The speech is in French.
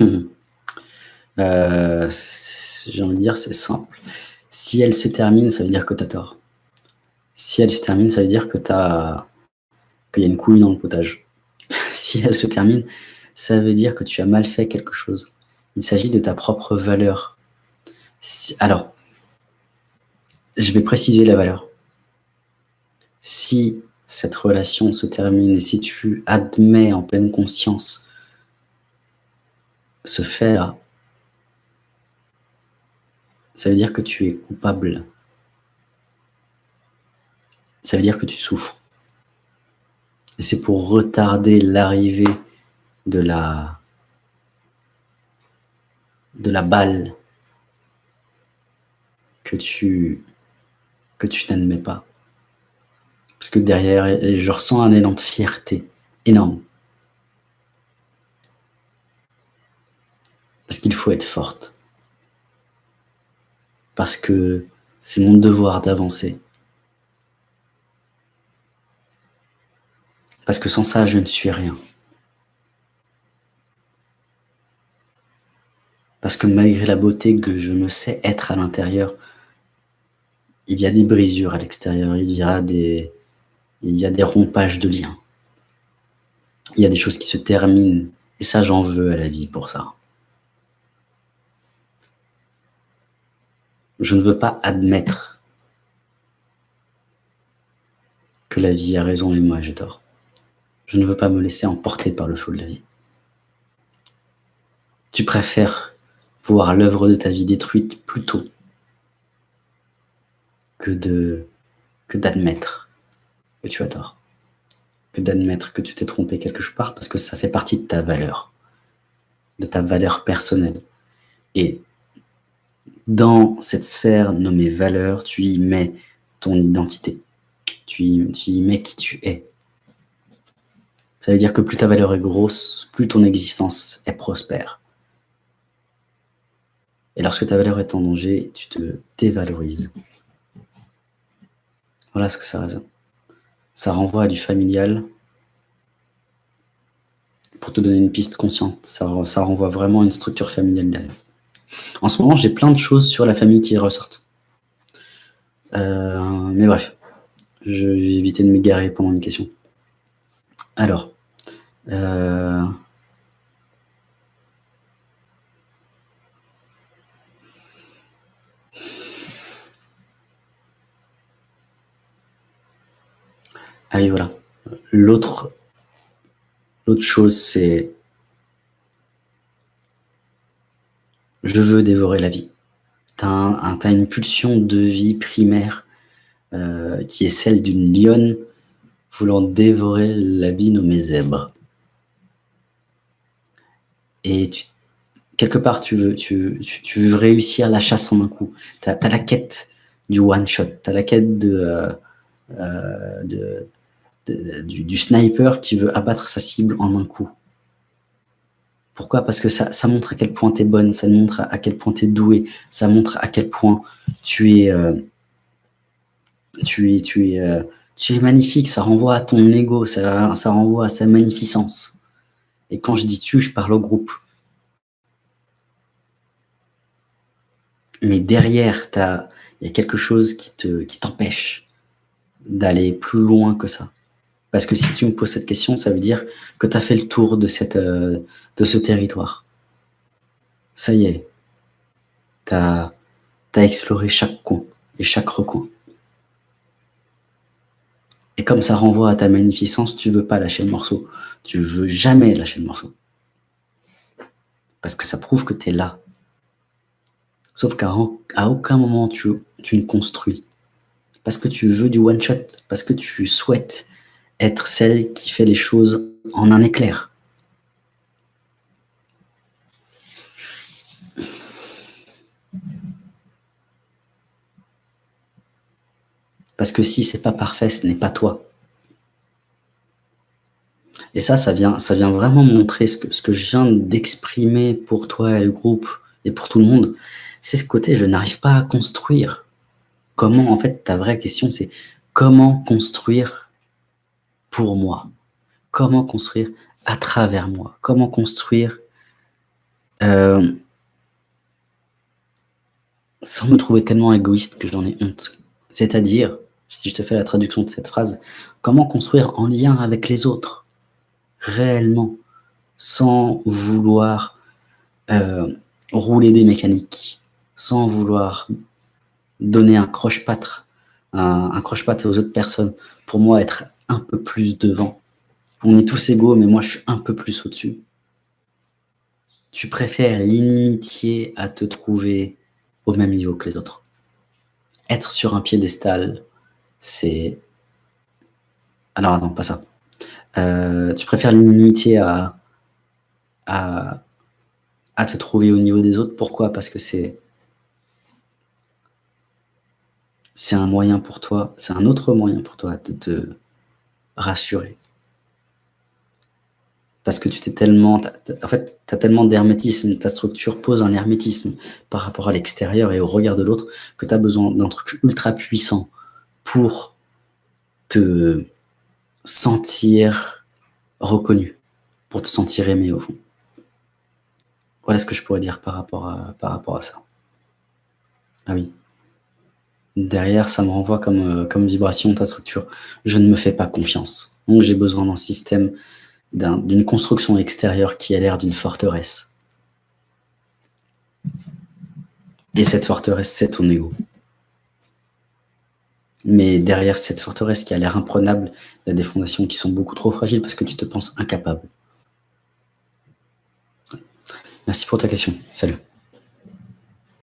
euh, j'ai envie de dire, c'est simple. Si elle se termine, ça veut dire que tu as tort. Si elle se termine, ça veut dire que qu'il y a une couille dans le potage. si elle se termine, ça veut dire que tu as mal fait quelque chose. Il s'agit de ta propre valeur. alors, je vais préciser la valeur. Si cette relation se termine et si tu admets en pleine conscience ce fait-là, ça veut dire que tu es coupable. Ça veut dire que tu souffres. Et c'est pour retarder l'arrivée de la, de la balle que tu, que tu n'admets pas. Parce que derrière, je ressens un élan de fierté énorme. Parce qu'il faut être forte. Parce que c'est mon devoir d'avancer. Parce que sans ça, je ne suis rien. Parce que malgré la beauté que je me sais être à l'intérieur, il y a des brisures à l'extérieur, il y a des, il y a des rompages de liens. Il y a des choses qui se terminent. Et ça, j'en veux à la vie pour ça. Je ne veux pas admettre que la vie a raison et moi j'ai tort. Je ne veux pas me laisser emporter par le flot de la vie. Tu préfères voir l'œuvre de ta vie détruite plutôt que de que d'admettre que tu as tort, que d'admettre que tu t'es trompé quelque part parce que ça fait partie de ta valeur, de ta valeur personnelle. Et dans cette sphère nommée valeur, tu y mets ton identité, tu y, mets qui tu es. Ça veut dire que plus ta valeur est grosse, plus ton existence est prospère. Et lorsque ta valeur est en danger, tu te dévalorises. Voilà ce que ça raisonne. Ça renvoie à du familial. Pour te donner une piste consciente, ça, ça renvoie vraiment à une structure familiale derrière. En ce moment, j'ai plein de choses sur la famille qui ressortent. Euh, mais bref, je vais éviter de m'égarer pendant une question. Alors, euh, Ah oui, voilà. L'autre chose, c'est je veux dévorer la vie. Tu une pulsion de vie primaire euh, qui est celle d'une lionne voulant dévorer la vie nommée zèbre. Et quelque part, tu veux, réussir la chasse en un coup. Tu as, la quête du one-shot, tu la quête euh, euh, du, sniper qui veut abattre sa cible en un coup. Pourquoi? Parce que ça, montre à quel point tu es bonne, ça montre à quel point tu es doué, ça montre à quel point tu es, euh, tu es, tu es, euh, tu es magnifique, ça renvoie à ton ego, ça, ça renvoie à sa magnificence. Et quand je dis tu, je parle au groupe. Mais derrière, il y a quelque chose qui t'empêche qui d'aller plus loin que ça. Parce que si tu me poses cette question, ça veut dire que tu as fait le tour de, cette, euh, de ce territoire. Ça y est. Tu as, exploré chaque coin et chaque recoin. Et comme ça renvoie à ta magnificence, tu veux pas lâcher le morceau. Tu veux jamais lâcher le morceau. Parce que ça prouve que tu es là. Sauf qu'à aucun moment tu, tu ne construis. Parce que tu veux du one-shot. Parce que tu souhaites être celle qui fait les choses en un éclair. Parce que si c'est pas parfait, ce n'est pas toi. Et ça, ça vient, ça vient vraiment montrer ce que, ce que je viens d'exprimer pour toi et le groupe et pour tout le monde. C'est ce côté, je n'arrive pas à construire. Comment, en fait, ta vraie question, c'est comment construire pour moi. Comment construire à travers moi? Comment construire euh, sans me trouver tellement égoïste que j'en ai honte? C'est-à-dire, si je te fais la traduction de cette phrase, comment construire en lien avec les autres, réellement, sans vouloir euh, rouler des mécaniques, sans vouloir donner un croche-pâtre, un, croche-patte aux autres personnes, pour moi être un peu plus devant. On est tous égaux, mais moi je suis un peu plus au-dessus. Tu préfères l'inimitié à te trouver au même niveau que les autres. Être sur un piédestal, c'est... Alors non, pas ça. Euh, tu préfères l'inimitié à, à, à te trouver au niveau des autres. Pourquoi? Parce que c'est c'est un moyen pour toi, c'est un autre moyen pour toi de te rassurer. Parce que tu t'es tellement, en fait, tu as tellement d'hermétisme, ta structure pose un hermétisme par rapport à l'extérieur et au regard de l'autre que tu as besoin d'un truc ultra puissant pour te sentir reconnu, pour te sentir aimé au fond. Voilà ce que je pourrais dire par rapport à, par rapport à ça. Ah oui. Derrière, ça me renvoie comme, euh, comme vibration ta structure. Je ne me fais pas confiance. Donc j'ai besoin d'un système, d'une construction extérieure qui a l'air d'une forteresse. Et cette forteresse, c'est ton ego. Mais derrière cette forteresse qui a l'air imprenable, il y a des fondations qui sont beaucoup trop fragiles parce que tu te penses incapable. Merci pour ta question. Salut.